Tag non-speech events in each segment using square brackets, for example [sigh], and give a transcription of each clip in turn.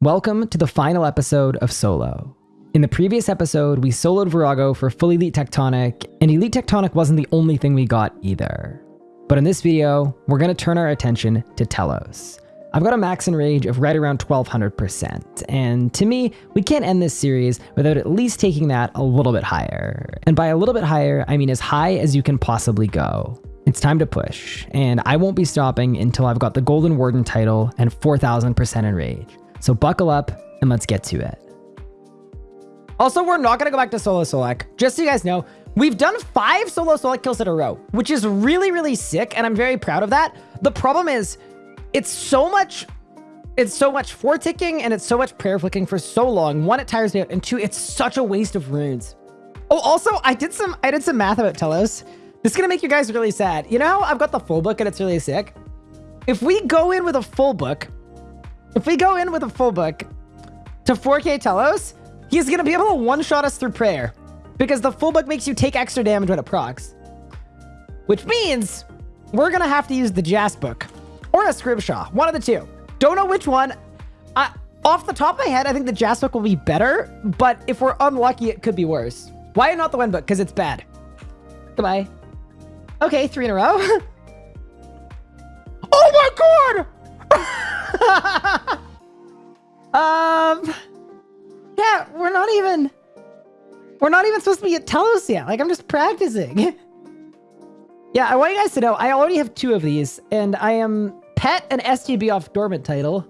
Welcome to the final episode of Solo. In the previous episode, we soloed Vorago for full Elite Tectonic, and Elite Tectonic wasn't the only thing we got either. But in this video, we're going to turn our attention to Telos. I've got a max enrage of right around 1200%, and to me, we can't end this series without at least taking that a little bit higher. And by a little bit higher, I mean as high as you can possibly go. It's time to push, and I won't be stopping until I've got the Golden Warden title and 4000% enrage. So buckle up and let's get to it. Also, we're not going to go back to solo Solak. Just so you guys know, we've done five solo Solak kills in a row, which is really, really sick. And I'm very proud of that. The problem is it's so much, it's so much four ticking and it's so much prayer flicking for so long. One, it tires me out. And two, it's such a waste of runes. Oh, also, I did some, I did some math about Telos. This is going to make you guys really sad. You know how I've got the full book and it's really sick? If we go in with a full book, if we go in with a full book to 4k Telos, he's going to be able to one-shot us through prayer. Because the full book makes you take extra damage when it procs. Which means we're going to have to use the Jas book. Or a Scribshaw. One of the two. Don't know which one. I, off the top of my head, I think the Jas book will be better. But if we're unlucky, it could be worse. Why not the Wen book? Because it's bad. Goodbye. Okay, three in a row. [laughs] oh my god! [laughs] um, yeah, we're not even, we're not even supposed to be at Telos yet. Like, I'm just practicing. [laughs] yeah, I want you guys to know, I already have two of these, and I am pet and STB off dormant title.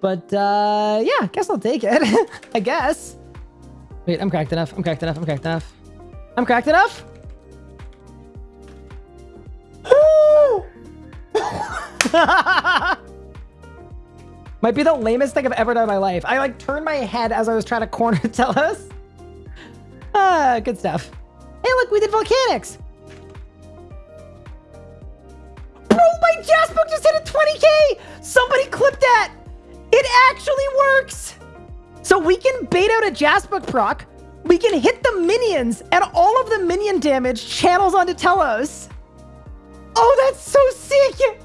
But, uh, yeah, guess I'll take it. [laughs] I guess. Wait, I'm cracked enough. I'm cracked enough. I'm cracked enough. I'm cracked enough. [gasps] [laughs] Might be the lamest thing I've ever done in my life. I like turned my head as I was trying to corner [laughs] Telos. Ah, good stuff. Hey, look, we did volcanics. Bro, my Jas book just hit a 20k. Somebody clip that. It actually works. So we can bait out a Jas book proc. We can hit the minions and all of the minion damage channels onto Telos. Oh, that's so sick.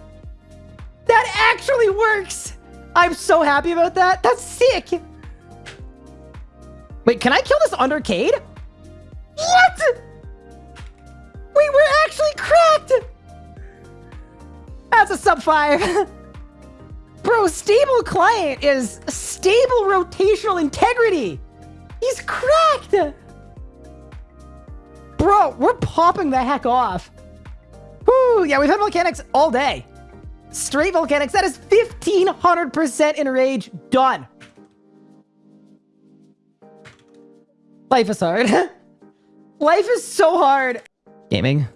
That actually works. I'm so happy about that. That's sick. Wait, can I kill this undercade? What? Wait, we're actually cracked. That's a sub five. [laughs] Bro, stable client is stable rotational integrity. He's cracked. Bro, we're popping the heck off. Whoo, yeah, we've had volcanics all day. Straight volcanics. That is 1500% enrage. Done. Life is hard. [laughs] Life is so hard. Gaming.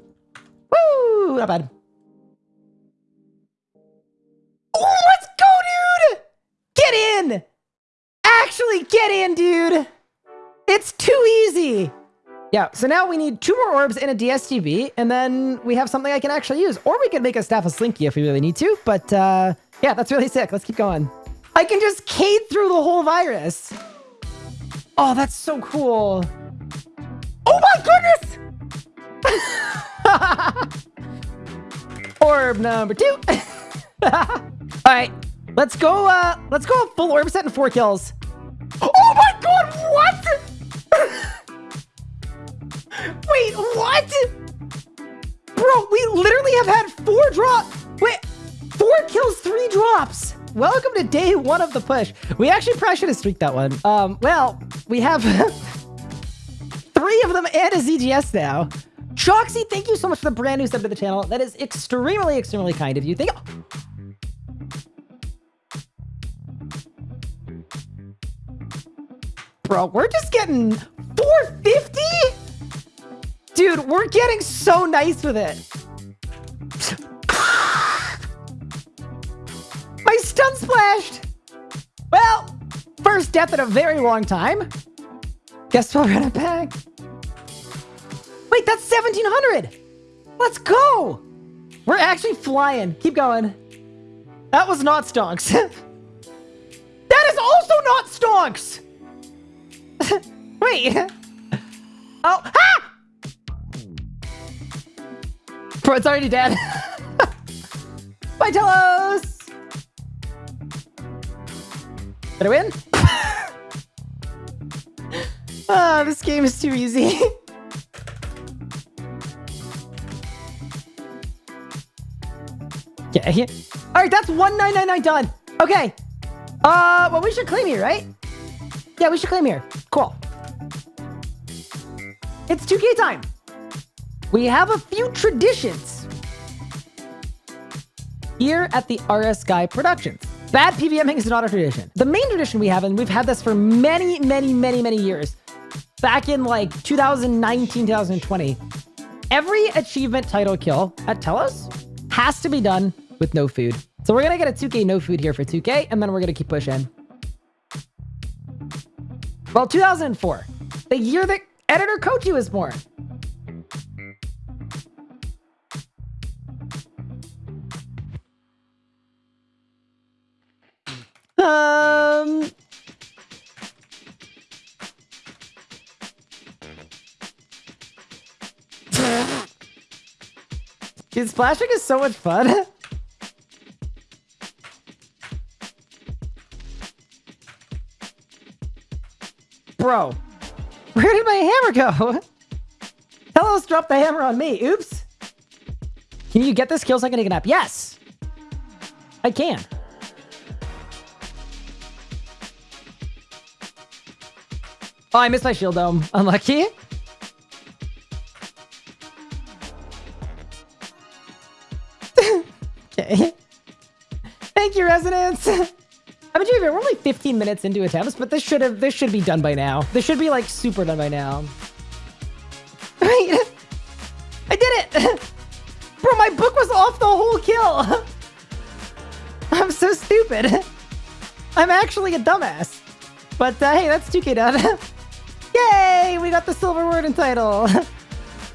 Woo! Not bad. Oh, let's go, dude! Get in! Actually, get in, dude! It's too easy! Yeah, so now we need two more orbs and a DSGB, and then we have something I can actually use. Or we can make a Staff of Sliske if we really need to, but uh, yeah, that's really sick. Let's keep going. I can just cade through the whole virus. Oh, that's so cool. Oh my goodness! [laughs] Orb number two. [laughs] All right, let's go, uh, let's go full orb set and four kills. Oh my god, what? Wait, what? Bro, we literally have had four drops. Wait, four kills, three drops. Welcome to day one of the push. We actually probably should have streaked that one. Um, well, we have [laughs] three of them and a ZGS now. Choxy, thank you so much for the brand new sub to the channel. That is extremely, extremely kind of you. Thank you. Bro, we're just getting 450? Dude, we're getting so nice with it. My stun splashed. Well, first death in a very long time. Guess we'll run it back. Wait, that's 1700. Let's go. We're actually flying. Keep going. That was not stonks. [laughs] that is also not stonks. [laughs] Wait. [laughs] Oh, ah! Bro, it's already dead. [laughs] Bye, Telos! Did I win? [laughs] Ah, this game is too easy. [laughs] okay. All right, that's 1999 done. Okay. Uh, well, we should claim here, right? Yeah, we should claim here. Cool. It's 2K time. We have a few traditions here at the RS Guy Productions. Bad PVMing is not a tradition. The main tradition we have, and we've had this for many, many, many, many years, back in like 2019, 2020, every achievement title kill at Telos has to be done with no food. So we're going to get a 2K no food here for 2K, and then we're going to keep pushing. Well, 2004, the year that editor Kochi was born. Dude, splashing is so much fun. [laughs] Bro, where did my hammer go? [laughs] Telos dropped the hammer on me. Oops. Can you get this kill I can take a nap? Yes. I can. Oh, I missed my shield dome. Unlucky. Resonance. [laughs] I mean, we're only 15 minutes into attempts, but this should have this should be done by now. This should be like super done by now. [laughs] Right? I did it! [laughs] Bro, my book was off the whole kill! I'm so stupid. I'm actually a dumbass. But uh, hey, that's 2k done. Yay! We got the silver Warden title.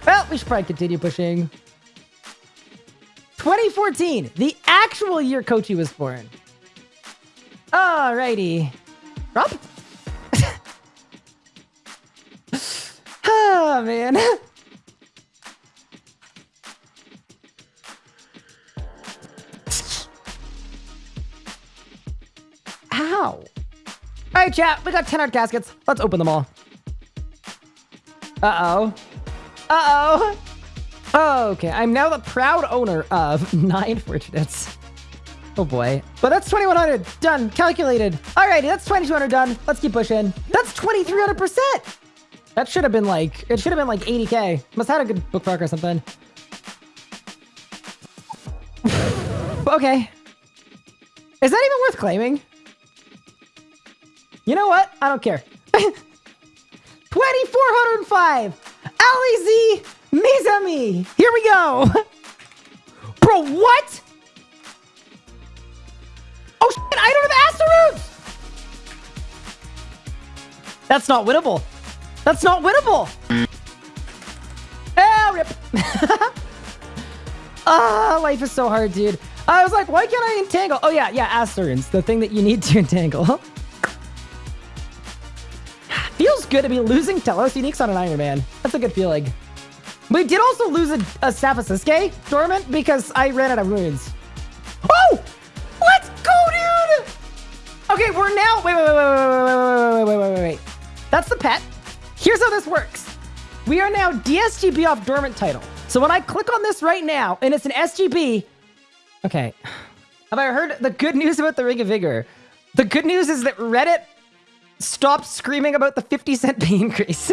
well, we should probably continue pushing. 2014, the actual year Kochi was born. Alrighty. Drop? [laughs] oh, man. Ow. All right, chat. We got 10 art caskets. Let's open them all. Uh-oh. Uh-oh. Okay, I'm now the proud owner of [laughs] nine fortunates. Oh boy. But that's 2100. Done. Calculated. Alrighty, that's 2200 done. Let's keep pushing. That's 2300%. That should have been like, it should have been like 80k. Must have had a good book or something. [laughs] okay. Is that even worth claiming? You know what? I don't care. [laughs] 2405! Mizami! Here we go! [laughs] Bro, what? Oh shit, I don't have Asteroons! That's not winnable. That's not winnable! Ah, rip. [laughs] ah, life is so hard, dude. I was like, why can't I entangle? Oh yeah, yeah, Asteroons, the thing that you need [laughs] to entangle. [sighs] Feels good to be losing Telos Uniques on an Iron Man. That's a good feeling. We did also lose a, a of Dormant because I ran out of runes. Oh! Let's go, dude! Okay, we're now... Wait, wait, wait, wait, wait, wait, wait, wait, wait, wait. That's the pet. Here's how this works. We are now DSGB off Dormant title. So when I click on this right now, and it's an SGB... Okay. Have I heard the good news about the Ring of Vigor? The good news is that Reddit stopped screaming about the 50 cent pay increase.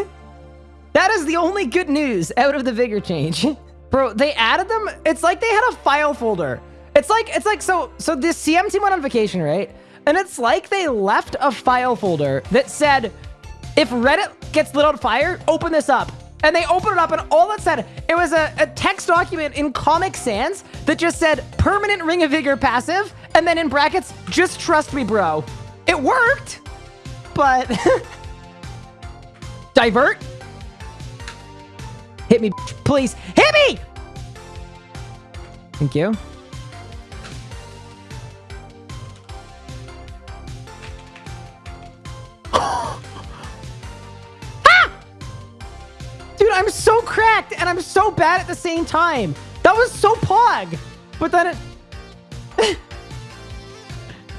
That is the only good news out of the vigor change. [laughs] Bro, they added them. It's like they had a file folder. It's like, it's like, so, so this CM team went on vacation, right? And it's like they left a file folder that said, if Reddit gets lit on fire, open this up. And they opened it up and all it said, it was a, a text document in Comic Sans that just said, permanent Ring of Vigor passive. And then in brackets, just trust me, bro. It worked but... [laughs] Divert? Hit me, please. Hit me! Thank you. [gasps] ah! Dude, I'm so cracked and I'm so bad at the same time. That was so pog. But then it... [laughs]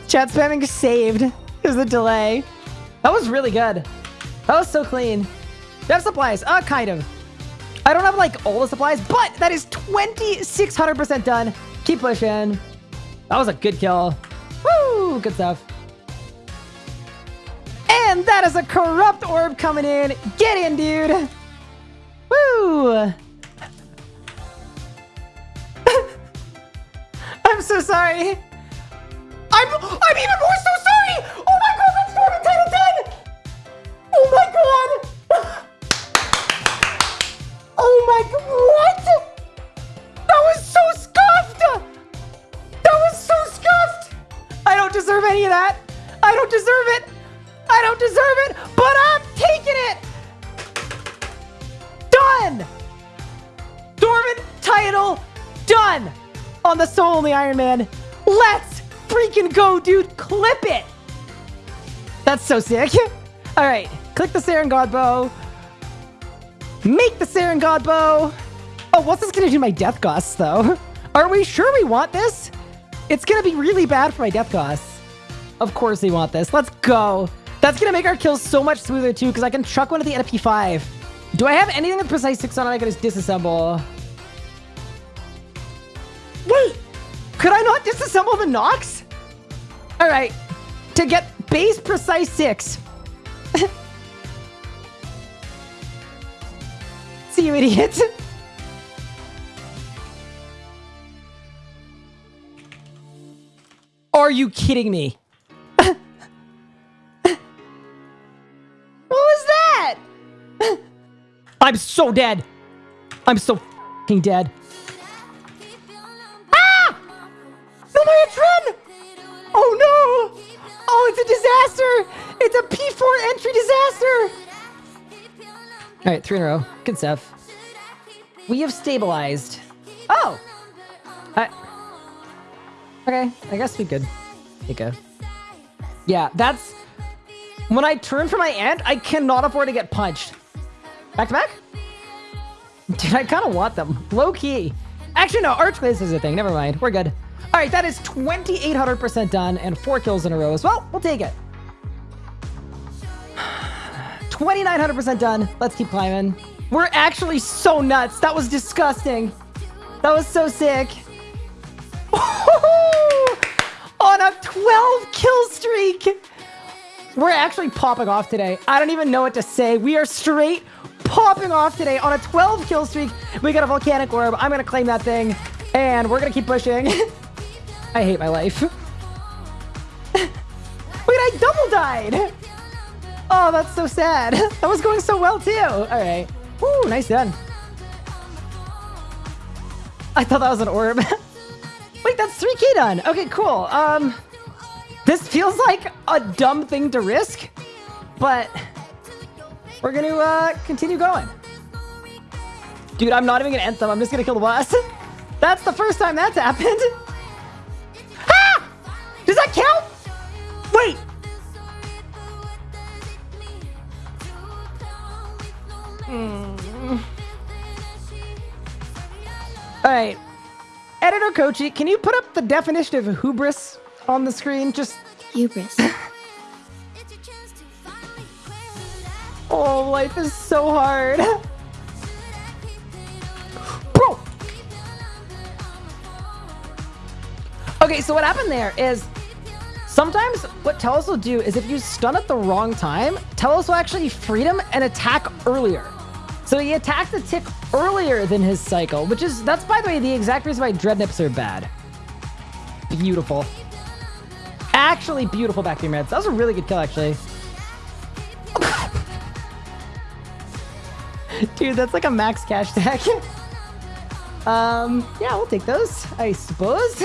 Chat spamming saved. There's a delay. That was really good. That was so clean. Have supplies? Uh, kind of. I don't have like all the supplies, but that is 2600% done. Keep pushing. That was a good kill. Woo! Good stuff. And that is a corrupt orb coming in. Get in, dude. Woo! [laughs] I'm so sorry. I'm I'm even more so Iron Man. Let's freaking go, dude. Clip it. That's so sick. [laughs] All right, click the Seren Godbow. Make the Seren Godbow. Oh, what's this gonna do to my death costs, though? [laughs] Are we sure we want this? It's gonna be really bad for my death costs. Of course we want this. Let's go. That's gonna make our kills so much smoother, too, because I can chuck one at the end of P5. Do I have anything with Precise 6 on it I can just disassemble? Could I not disassemble the Nox? All right. To get base Precise 6. [laughs] See you, idiot. Are you kidding me? what was that? I'm so dead. I'm so f***ing dead. Entry disaster! Alright, three in a row. Good stuff. We have stabilized. Oh! I... Okay, I guess we could take a... Yeah, that's... When I turn for my ant, I cannot afford to get punched. Back to back? Dude, I kind of want them. Low key. Actually, no, Arch-Glacor is a thing. Never mind. We're good. All right, that is 2,800% done and four kills in a row as well. We'll take it. 2,900% done. Let's keep climbing. We're actually so nuts. That was disgusting. That was so sick. [laughs] On a 12 kill streak. We're actually popping off today. I don't even know what to say. We are straight popping off today on a 12 kill streak. We got a volcanic orb. I'm going to claim that thing. And we're going to keep pushing. [laughs] I hate my life. [laughs] Wait, I double died. Oh, that's so sad. [laughs] That was going so well, too. All right. Woo, nice done. I thought that was an orb. [laughs] Wait, that's 3k done. Okay, cool. Um, This feels like a dumb thing to risk, but we're going to uh, continue going. Dude, I'm not even going to anthem. I'm just going to kill the boss. [laughs] That's the first time that's happened. Ah! Does that count? Wait. Hmm. All right. Editor Kochi, can you put up the definition of hubris on the screen? Just Hubris. [laughs] Oh, life is so hard. Bro! Okay, so what happened there is sometimes what Telos will do is if you stun at the wrong time, Telos will actually freedom and attack earlier. So he attacked the tick earlier than his cycle, which is, that's by the way, the exact reason why Dreadnips are bad. Beautiful. Actually beautiful back beam reds. That was a really good kill, actually. [laughs] Dude, that's like a max cash deck. [laughs] um, yeah, we'll take those, I suppose.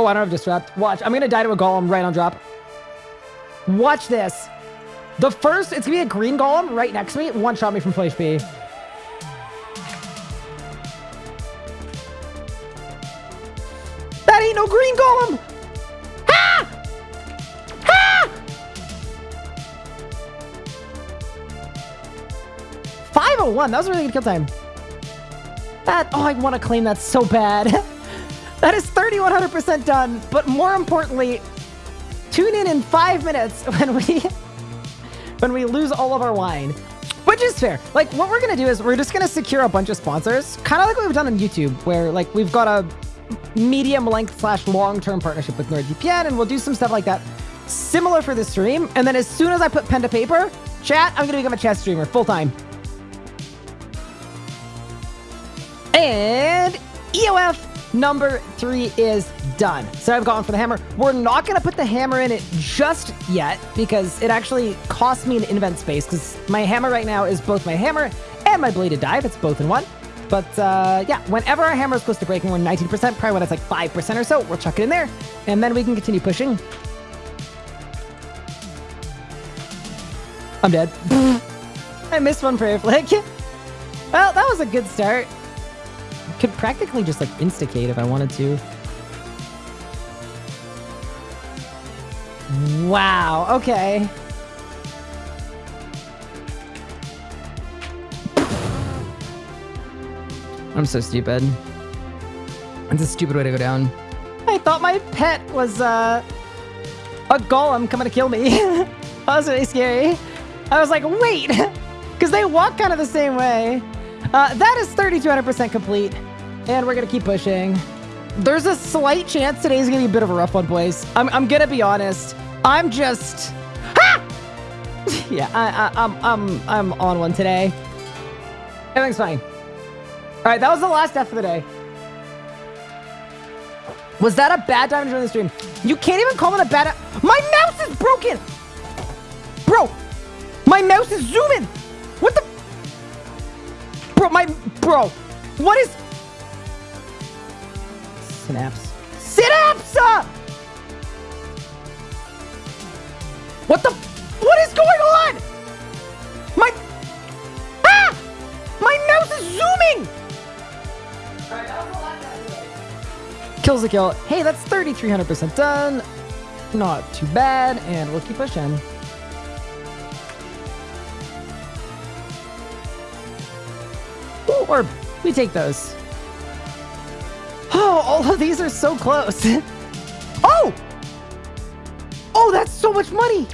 Oh, I don't have disrupt. Watch, I'm gonna die to a golem right on drop. Watch this. The first, it's gonna be a green golem right next to me. One shot me from full HP. That ain't no green golem! Ha! Ha! 501. That was a really good kill time. That, oh, I want to claim that so bad. [laughs] that is 3100% done. But more importantly, tune in in five minutes [laughs] when we when we lose all of our wine. Which is fair. Like, what we're to do is we're just to secure a bunch of sponsors. Kind of like what we've done on YouTube, where, like, we've got a medium length slash long-term partnership with NordVPN, and we'll do some stuff like that similar for the stream. And then as soon as I put pen to paper, chat, I'm to become a chess streamer full-time. And EOF number three is done. So I've gone for the hammer. We're not going to put the hammer in it just yet because it actually costs me an invent space because my hammer right now is both my hammer and my bladed dive. It's both in one. But uh, yeah, whenever our hammer is close to breaking, we're 19%, probably when it's like 5% or so, we'll chuck it in there, and then we can continue pushing. I'm dead. [laughs] I missed one prayer flick. [laughs] well, that was a good start. Could practically just like instigate if I wanted to. Wow, okay. I'm so stupid. It's a stupid way to go down. I thought my pet was uh, a golem coming to kill me. [laughs] that was really scary. I was like, wait, [laughs] because they walk kind of the same way. Uh, that is 3,200% complete, and we're going to keep pushing. There's a slight chance today's going to be a bit of a rough one, boys. I'm, I'm going to be honest. I'm just... Ah! [laughs] yeah, I, I, I'm, I'm, I'm on one today. Everything's fine. All right, that was the last death for the day. Was that a bad time to join the stream? You can't even call it a bad... My mouse is broken! Bro! My mouse is zooming! What the... Bro, my... Bro! What is... Synapse. Synapse! What the... What is going on? My... Ah! My mouse is zooming! Kills the kill. Hey, that's 3,300% done. Not too bad, and we'll keep pushing. Orb. We take those. Oh, all of these are so close. [laughs] oh! Oh, that's so much money!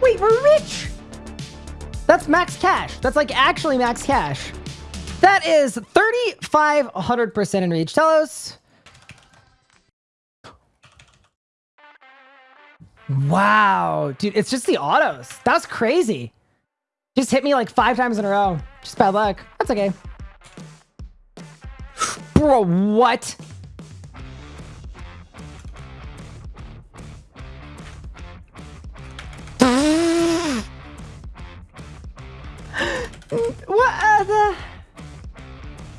Wait, we're rich! That's max cash. That's like actually max cash. That is 3,500% in reach. Telos. Wow. Dude, it's just the autos. That's crazy. Just hit me like five times in a row. Just bad luck. That's okay. Bro, what? [gasps] what the...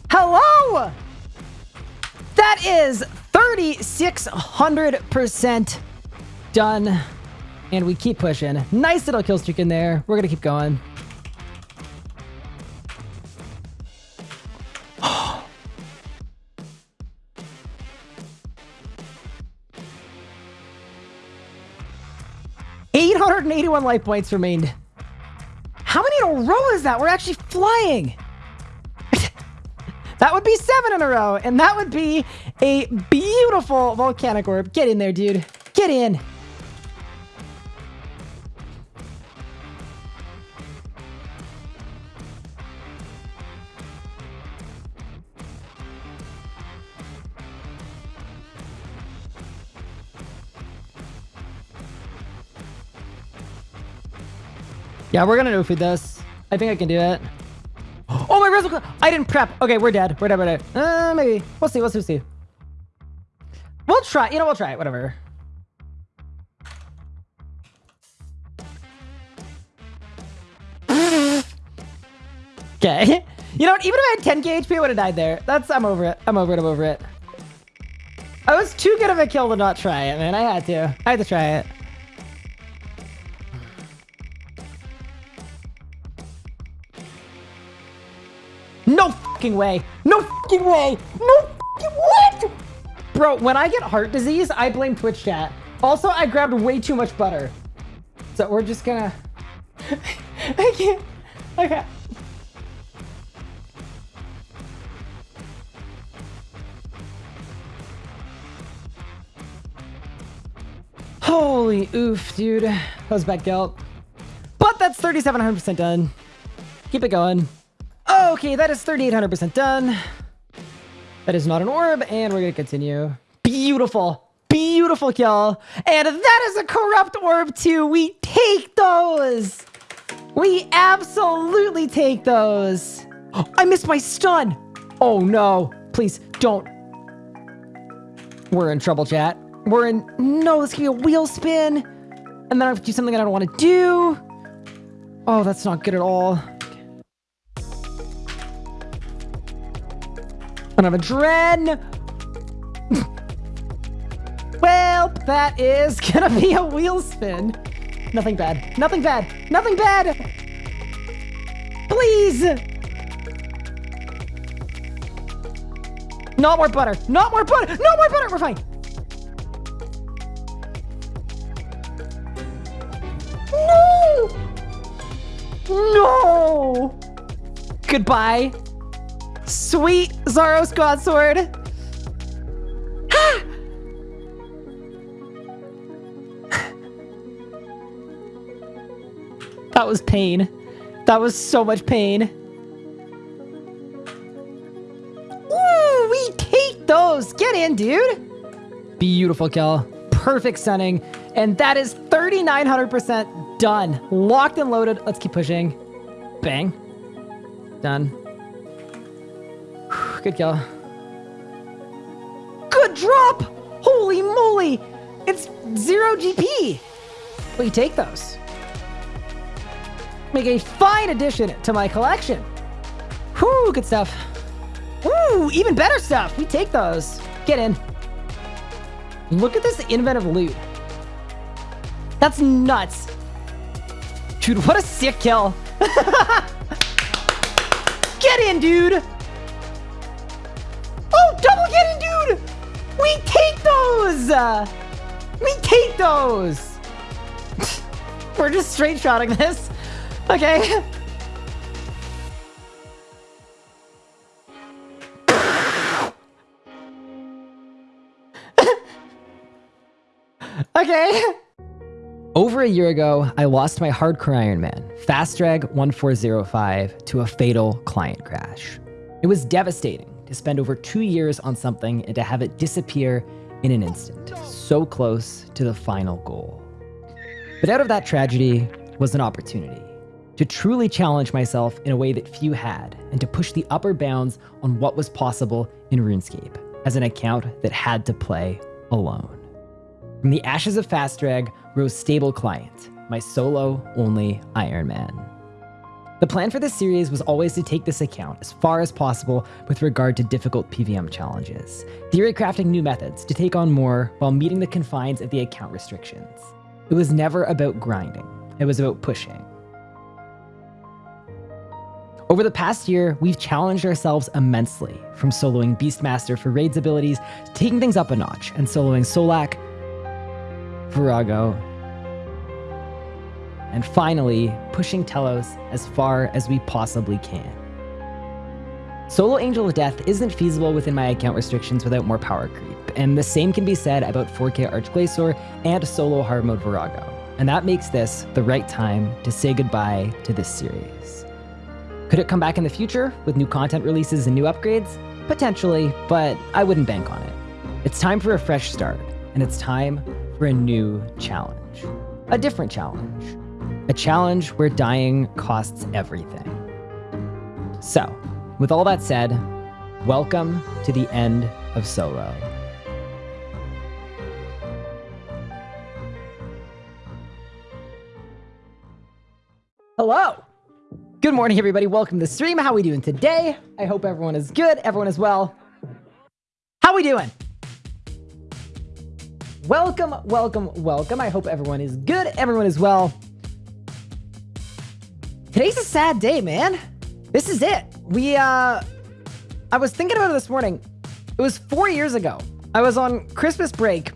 Hello? That is 3,600% done. And we keep pushing. Nice little kill streak in there. We're going to keep going. 31 life points remained. How many in a row is that? We're actually flying. [laughs] that would be seven in a row, and that would be a beautiful volcanic orb. Get in there, dude. Get in. Yeah, we're gonna no-food this. I think I can do it. Oh, my resin! I didn't prep. Okay, we're dead. We're dead. We're dead. Uh, maybe. We'll see. We'll see. We'll see. We'll try. You know, we'll try it. Whatever. Okay. [laughs] You know what? Even if I had 10k HP, I would have died there. That's, I'm over it. I'm over it. I'm over it. I was too good of a kill to not try it, man. I had to. I had to try it. fucking way. No fucking way. No fucking what? Bro, when I get heart disease, I blame Twitch chat. Also, I grabbed way too much butter. So we're just gonna... [laughs] I can't... Okay. Holy oof, dude. That was bad guilt. But that's 3,700% done. Keep it going. Okay, that is 3,800% done. That is not an orb, and we're gonna continue. Beautiful. Beautiful kill. And that is a corrupt orb too. We take those. We absolutely take those. I missed my stun. Oh no. Please don't. We're in trouble, chat. We're in... No, this could be a wheel spin. And then I have to do something I don't want to do. Oh, that's not good at all. I have a Dren. well, that is gonna be a wheel spin. Nothing bad. Nothing bad. Nothing bad. Please. Not more butter. Not more butter. No more butter. We're fine. No. No. Goodbye. Sweet Zaros God Sword. [gasps] that was pain. That was so much pain. Ooh, we take those. Get in, dude. Beautiful kill. Perfect stunning. And that is 3,900% done. Locked and loaded. Let's keep pushing. Bang. Done. Good kill. Good drop! Holy moly! It's zero GP! We take those. Make a fine addition to my collection. Whoo, good stuff. Ooh, even better stuff. We take those. Get in. Look at this inventive loot. That's nuts. Dude, what a sick kill. [laughs] Get in, dude. We take those! we take those! [laughs] We're just straight shotting this. Okay. [laughs] okay. Over a year ago, I lost my hardcore Iron Man, Fast Drag 1405, to a fatal client crash. It was devastating to spend over two years on something and to have it disappear in an instant, so close to the final goal. But out of that tragedy was an opportunity to truly challenge myself in a way that few had, and to push the upper bounds on what was possible in RuneScape as an account that had to play alone. From the ashes of Fastrack rose Stable Client, my solo-only Iron Man. The plan for this series was always to take this account as far as possible with regard to difficult PVM challenges, theory crafting new methods to take on more while meeting the confines of the account restrictions. It was never about grinding, it was about pushing. Over the past year, we've challenged ourselves immensely, from soloing Beastmaster for raids abilities, to taking things up a notch and soloing Solak, Vorago, and finally, pushing Telos as far as we possibly can. Solo Angel of Death isn't feasible within my account restrictions without more power creep, and the same can be said about 4K Arch-Glacor and solo hard mode Vorago, and that makes this the right time to say goodbye to this series. Could it come back in the future with new content releases and new upgrades? Potentially, but I wouldn't bank on it. It's time for a fresh start, and it's time for a new challenge. A different challenge. A challenge where dying costs everything. So, with all that said, welcome to the end of Solo. Hello! Good morning, everybody. Welcome to the stream. How we doing today? I hope everyone is good. Everyone is well. How we doing? Welcome, welcome, welcome. I hope everyone is good. Everyone is well. Today's a sad day, man. This is it. We, uh, I was thinking about it this morning. It was four years ago. I was on Christmas break,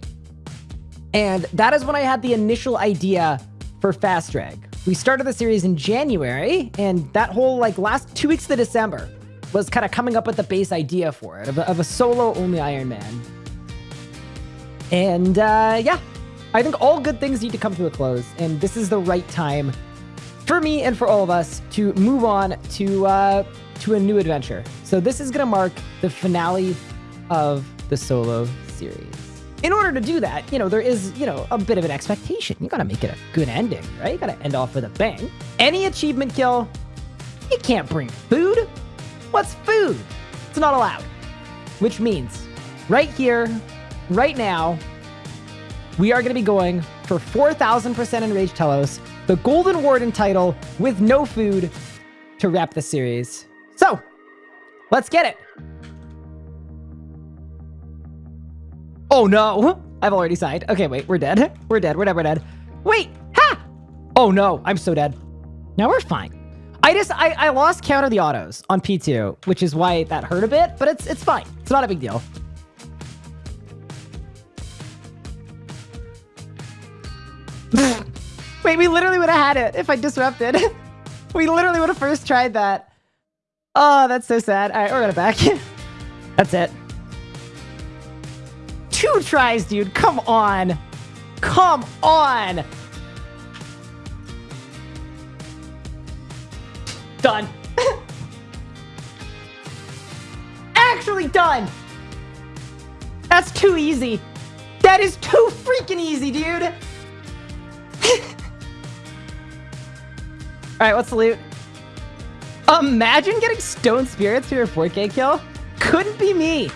and that is when I had the initial idea for Fast Drag. We started the series in January, and that whole, like, last two weeks of December was kind of coming up with the base idea for it, of a, of a solo-only Iron Man. And, uh, yeah, I think all good things need to come to a close, and this is the right time for me and for all of us to move on to uh, to a new adventure. So this is gonna mark the finale of the solo series. In order to do that, you know, there is, you know, a bit of an expectation. You gotta make it a good ending, right? You gotta end off with a bang. Any achievement kill, you can't bring food. What's food? It's not allowed. Which means, right here, right now, we are gonna be going for 4,000% Enraged Telos, the Golden Warden title with no food to wrap the series. So, let's get it. Oh no, I've already signed. Okay, wait, we're dead. We're dead, we're dead, we're dead. Wait, ha! Oh no, I'm so dead. Now we're fine. I just, I, I lost count of the autos on P2, which is why that hurt a bit, but it's, it's fine. It's not a big deal. Wait, we literally would have had it if I disrupted. [laughs] we literally would have first tried that. Oh, that's so sad. All right, we're gonna back. [laughs] that's it. Two tries, dude. Come on. Come on. Done. [laughs] Actually done. That's too easy. That is too freaking easy, dude. All right, what's the loot? Imagine getting Stone Spirits for your 4K kill. Couldn't be me.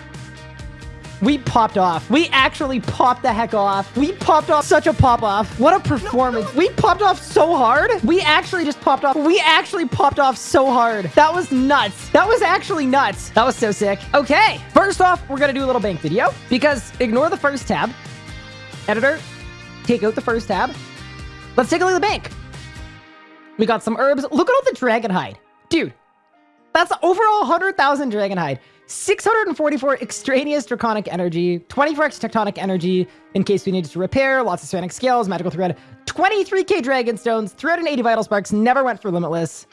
We popped off. We actually popped the heck off. We popped off such a pop off. What a performance. No, no. We popped off so hard. We actually just popped off. We actually popped off so hard. That was nuts. That was actually nuts. That was so sick. Okay. First off, we're going to do a little bank video because ignore the first tab. Editor, take out the first tab. Let's take a look at the bank. We got some herbs. Look at all the dragon hide. Dude, that's overall 100,000 dragon hide. 644 extraneous draconic energy, 24x tectonic energy in case we needed to repair, lots of ceramic scales, magical thread, 23k dragon stones, 380 vital sparks, never went for limitless.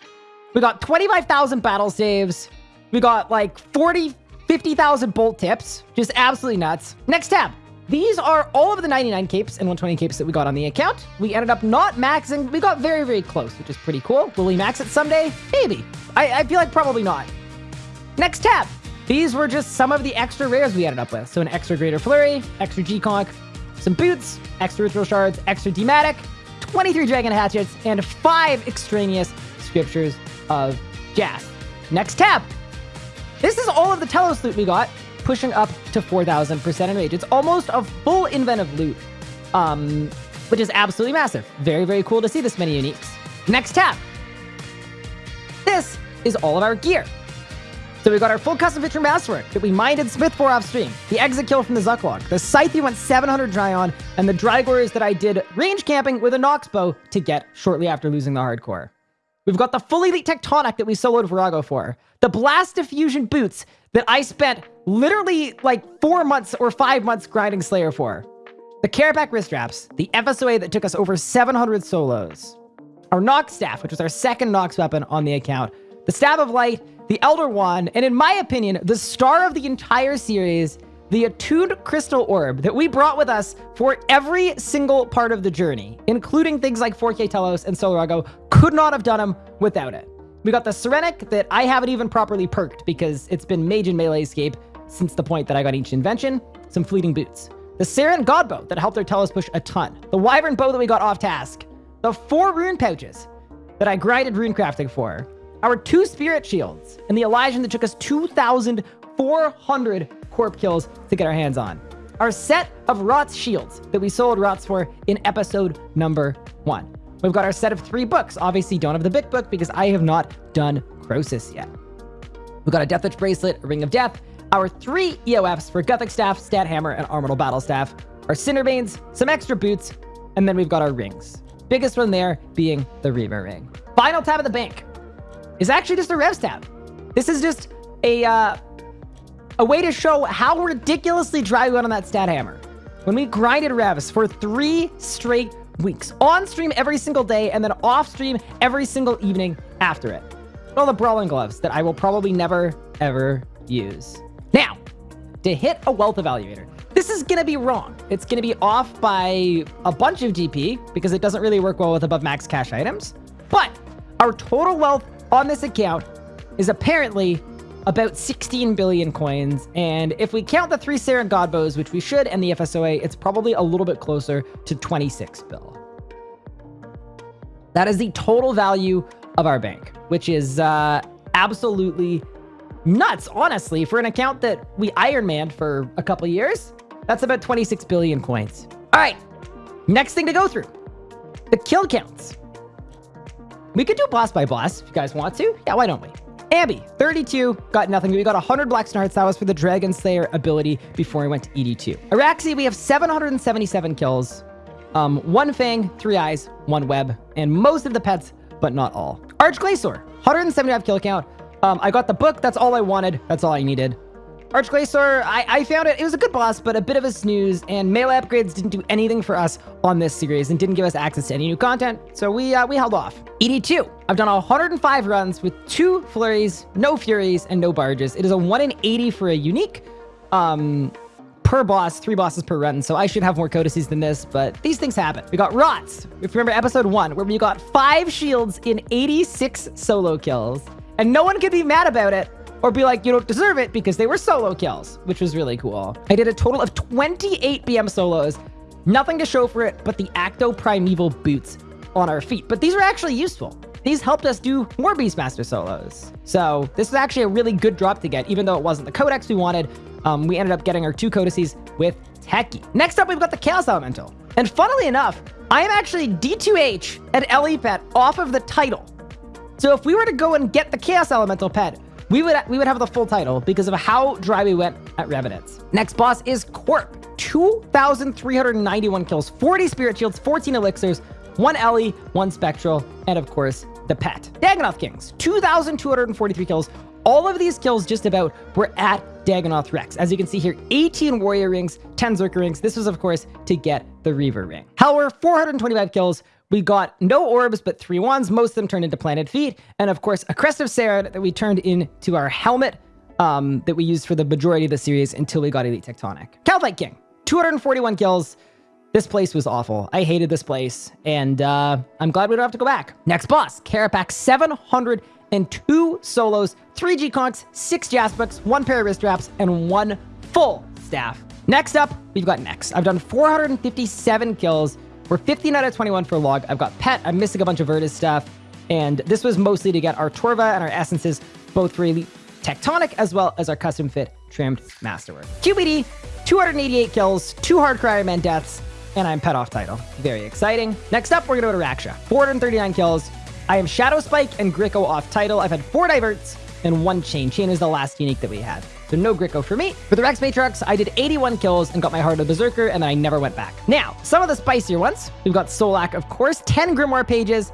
We got 25,000 battle saves. We got like 40, 50,000 bolt tips. Just absolutely nuts. Next tab. These are all of the 99 capes and 120 capes that we got on the account. We ended up not maxing. We got very, very close, which is pretty cool. Will we max it someday? Maybe. I, I feel like probably not. Next tab. These were just some of the extra rares we ended up with. So an extra Greater Flurry, extra G-Conk, some boots, extra Ritual Shards, extra Dematic, 23 Dragon Hatchets, and 5 extraneous Scriptures of Jas. Next tab. This is all of the Telos loot we got pushing up to 4,000% Enrage. It's almost a full inventive loot, um, which is absolutely massive. Very, very cool to see this many uniques. Next tab. This is all of our gear. So we got our full custom feature masterwork that we mined in Smith for off stream, the exit kill from the Zucklog, the scythe we went 700 dry on, and the Drygores that I did range camping with a Nox bow to get shortly after losing the hardcore. We've got the full elite tectonic that we soloed Vorago for, the blast diffusion boots that I spent literally like four months or five months grinding Slayer for. The Kerapac wrist wraps, the FSOA that took us over 700 solos. Our Nox staff, which was our second Nox weapon on the account. The Staff of Light, the Elder Wand, and in my opinion, the star of the entire series, the attuned crystal orb that we brought with us for every single part of the journey, including things like 4K Telos and Solarago, could not have done them without it. We got the Serenic that I haven't even properly perked because it's been mage and melee escape since the point that I got each invention, some fleeting boots. The Seren Godbow that helped our Telos push a ton. The Wyvern Bow that we got off task. The four rune pouches that I grinded rune crafting for. Our two spirit shields and the Elysian that took us 2,400 corp kills to get our hands on. Our set of Rots shields that we sold Rots for in episode number one. We've got our set of three books. Obviously, don't have the big book because I have not done Croesus yet. We've got a Death Deathwitch bracelet, a Ring of Death, our three EOFs for Guthix Staff, Stat Hammer, and Armadyl Battle Staff, our Cinderbanes, some extra boots, and then we've got our rings. Biggest one there being the Reaver ring. Final tab of the bank is actually just a Revs tab. This is just a, uh, a way to show how ridiculously dry we went on that Stat Hammer. When we grinded Revs for three straight weeks. On stream every single day, and then off stream every single evening after it. All the brawling gloves that I will probably never, ever use. Now, to hit a wealth evaluator. This is going to be wrong. It's going to be off by a bunch of GP because it doesn't really work well with above max cash items. But our total wealth on this account is apparently about 16 billion coins. And if we count the three Seren Godbows, which we should, and the FSOA, it's probably a little bit closer to 26 bill. That is the total value of our bank, which is uh, absolutely nuts, honestly, for an account that we Ironman for a couple years. That's about 26 billion coins. All right, next thing to go through. The kill counts. We could do boss by boss if you guys want to. Yeah, why don't we? Ambi, 32, got nothing. We got 100 black Hearts. That was for the Dragon Slayer ability before we went to ED2. Araxxi, we have 777 kills. Um, one Fang, three eyes, one web, and most of the pets, but not all. Arch-Glacor, 175 kill count. Um, I got the book. That's all I wanted. That's all I needed. Arch-Glacor, I, I found it. It was a good boss, but a bit of a snooze, and melee upgrades didn't do anything for us on this series and didn't give us access to any new content, so we uh, we held off. ED2, I've done 105 runs with two flurries, no furies, and no barges. It is a 1 in 80 for a unique. Um, per boss, three bosses per run, so I should have more codices than this, but these things happen. We got Rots, if you remember episode one, where we got five shields in 86 solo kills, and no one could be mad about it or be like, you don't deserve it because they were solo kills, which was really cool. I did a total of 28 BM solos, nothing to show for it but the Achto Primeval boots on our feet. But these are actually useful. These helped us do more Beastmaster solos. So this is actually a really good drop to get, even though it wasn't the codex we wanted. Um, we ended up getting our two codices with Techie. Next up, we've got the Chaos Elemental. And funnily enough, I am actually D2H at LE Pet off of the title. So if we were to go and get the Chaos Elemental pet, we would we would have the full title because of how dry we went at Revenants. Next boss is Corp. 2,391 kills, 40 Spirit Shields, 14 Elixirs, 1 Ellie, 1 Spectral, and of course, the pet. Dagannoth Kings, 2,243 kills. All of these kills just about were at Dagannoth Rex. As you can see here, 18 Warrior Rings, 10 Zerker Rings. This was, of course, to get the Reaver Ring. Helwyr, 425 kills, we got no orbs, but three wands. Most of them turned into planted feet. And of course, a crest of Seren that we turned into our helmet um, that we used for the majority of the series until we got Elite Tectonic. Kalphite King, 241 kills. This place was awful. I hated this place, and uh, I'm glad we don't have to go back. Next boss, Kerapac, 702 solos, 3 G-Conks, 6 Jaspix, 1 pair of wrist wraps, and 1 full staff. Next up, we've got Nex. I've done 457 kills, we're 15 out of 21 for log. I've got pet. I'm missing a bunch of Virtus stuff. And this was mostly to get our Torva and our essences, both really tectonic, as well as our custom fit trimmed masterwork. QBD, 288 kills, two hard Cryoman deaths, and I'm pet off title. Very exciting. Next up, we're going to go to Raksha. 439 kills. I am Shadow Spike and Gricko off title. I've had four diverts and one chain. Chain is the last unique that we had. So no Gricko for me. For the Rex Matrox, I did 81 kills and got my Heart of Berserker, and then I never went back. Now, some of the spicier ones. We've got Solak, of course, 10 Grimoire pages,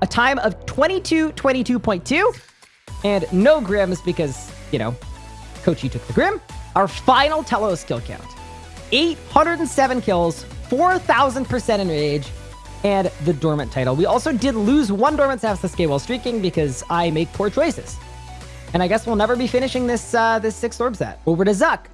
a time of 22, 22.2, and no Grims because, you know, Kochi took the Grim. Our final Telos skill count. 807 kills, 4,000% enrage, and the Dormant title. We also did lose one Dormant staff Savsasuke while streaking because I make poor choices. And I guess we'll never be finishing this uh, this six orb set. Over to Zuk.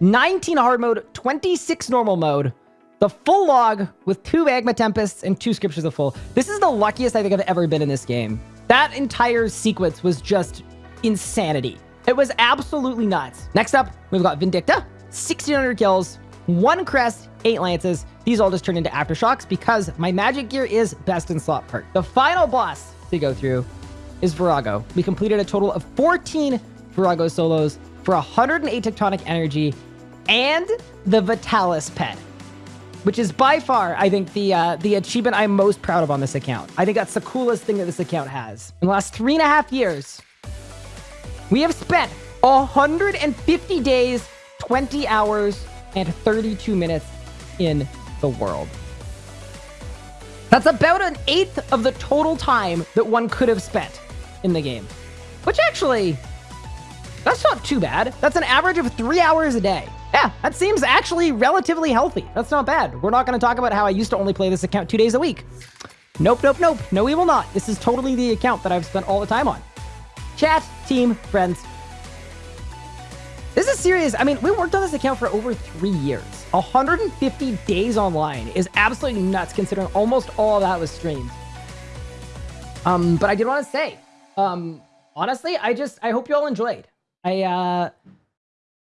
19 hard mode, 26 normal mode, the full log with two Magma Tempests and two Scriptures of Ful. This is the luckiest I think I've ever been in this game. That entire sequence was just insanity. It was absolutely nuts. Next up, we've got Vindicta, 1600 kills, one crest, eight lances. These all just turned into aftershocks because my magic gear is best in slot perk. The final boss to go through is Vorago. We completed a total of 14 Vorago solos for 108 tectonic energy and the Vitalis pet, which is by far, I think, the uh, the achievement I'm most proud of on this account. I think that's the coolest thing that this account has. In the last three and a half years, we have spent 150 days, 20 hours, and 32 minutes in the world. That's about an eighth of the total time that one could have spent in the game. Which actually, that's not too bad. That's an average of three hours a day. Yeah, that seems actually relatively healthy. That's not bad. We're not going to talk about how I used to only play this account two days a week. Nope, nope, nope. No, we will not. This is totally the account that I've spent all the time on. Chat, team, friends. This is serious. I mean, we worked on this account for over three years. 150 days online is absolutely nuts considering almost all that was streamed. Um, but I did want to say, um, honestly, I just, I hope you all enjoyed. I, uh,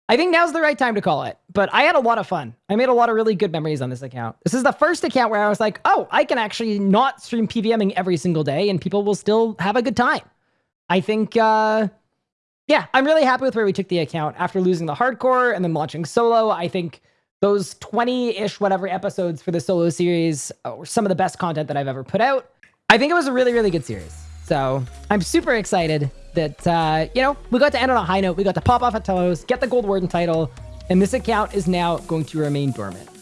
I think now's the right time to call it, but I had a lot of fun. I made a lot of really good memories on this account. This is the first account where I was like, oh, I can actually not stream PVMing every single day and people will still have a good time. I think, uh, yeah, I'm really happy with where we took the account after losing the hardcore and then launching solo. I think those 20-ish whatever episodes for the solo series were some of the best content that I've ever put out. I think it was a really, really good series. So I'm super excited that, uh, you know, we got to end on a high note. We got to pop off at Telos, get the gold warden title, and this account is now going to remain dormant.